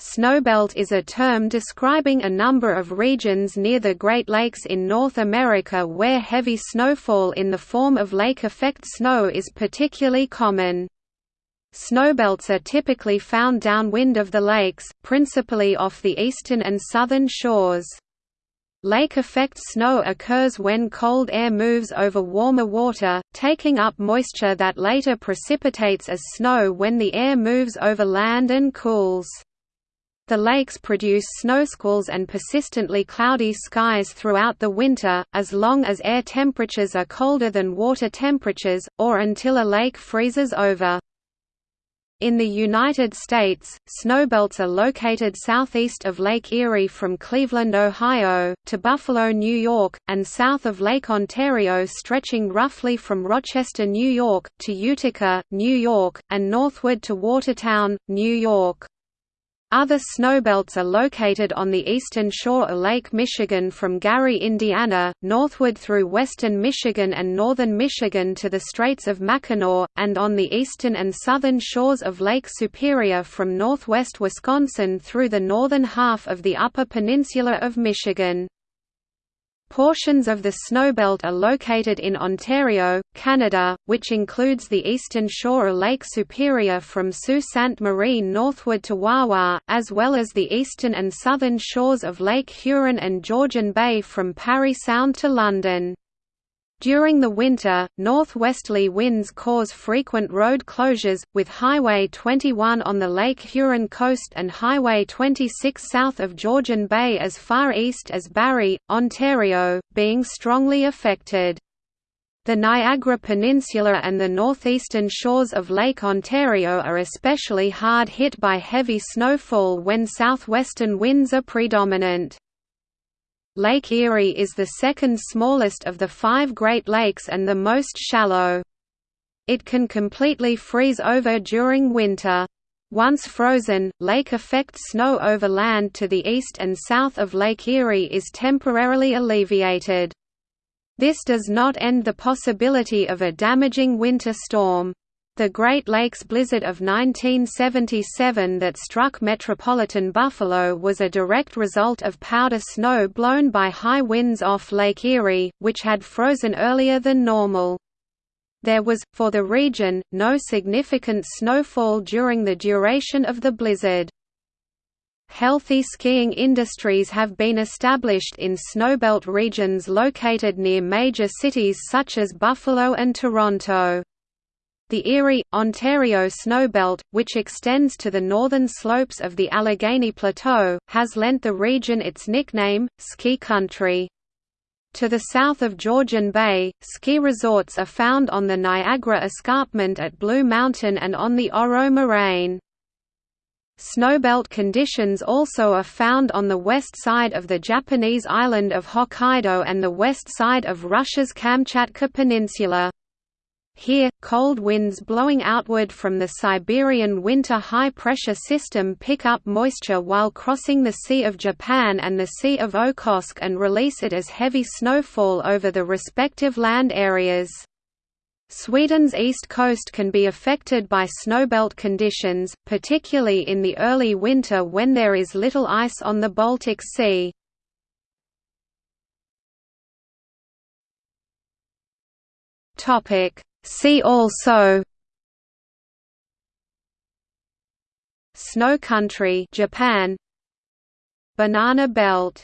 Snowbelt is a term describing a number of regions near the Great Lakes in North America where heavy snowfall in the form of lake-effect snow is particularly common. Snowbelts are typically found downwind of the lakes, principally off the eastern and southern shores. Lake-effect snow occurs when cold air moves over warmer water, taking up moisture that later precipitates as snow when the air moves over land and cools. The lakes produce snowsqualls and persistently cloudy skies throughout the winter, as long as air temperatures are colder than water temperatures, or until a lake freezes over. In the United States, snowbelts are located southeast of Lake Erie from Cleveland, Ohio, to Buffalo, New York, and south of Lake Ontario stretching roughly from Rochester, New York, to Utica, New York, and northward to Watertown, New York. Other snowbelts are located on the eastern shore of Lake Michigan from Gary, Indiana, northward through western Michigan and northern Michigan to the Straits of Mackinac, and on the eastern and southern shores of Lake Superior from northwest Wisconsin through the northern half of the Upper Peninsula of Michigan. Portions of the Snowbelt are located in Ontario, Canada, which includes the eastern shore of Lake Superior from Sault Ste. Marie northward to Wawa, as well as the eastern and southern shores of Lake Huron and Georgian Bay from Parry Sound to London. During the winter, northwesterly winds cause frequent road closures, with Highway 21 on the Lake Huron coast and Highway 26 south of Georgian Bay as far east as Barrie, Ontario, being strongly affected. The Niagara Peninsula and the northeastern shores of Lake Ontario are especially hard hit by heavy snowfall when southwestern winds are predominant. Lake Erie is the second smallest of the five Great Lakes and the most shallow. It can completely freeze over during winter. Once frozen, lake effect snow over land to the east and south of Lake Erie is temporarily alleviated. This does not end the possibility of a damaging winter storm. The Great Lakes blizzard of 1977 that struck metropolitan Buffalo was a direct result of powder snow blown by high winds off Lake Erie, which had frozen earlier than normal. There was, for the region, no significant snowfall during the duration of the blizzard. Healthy skiing industries have been established in snowbelt regions located near major cities such as Buffalo and Toronto. The Erie, Ontario snowbelt, which extends to the northern slopes of the Allegheny Plateau, has lent the region its nickname, Ski Country. To the south of Georgian Bay, ski resorts are found on the Niagara Escarpment at Blue Mountain and on the Oro Moraine. Snowbelt conditions also are found on the west side of the Japanese island of Hokkaido and the west side of Russia's Kamchatka Peninsula. Here, cold winds blowing outward from the Siberian winter high-pressure system pick up moisture while crossing the Sea of Japan and the Sea of Okhotsk and release it as heavy snowfall over the respective land areas. Sweden's east coast can be affected by snowbelt conditions, particularly in the early winter when there is little ice on the Baltic Sea. Topic See also Snow country Japan. Banana belt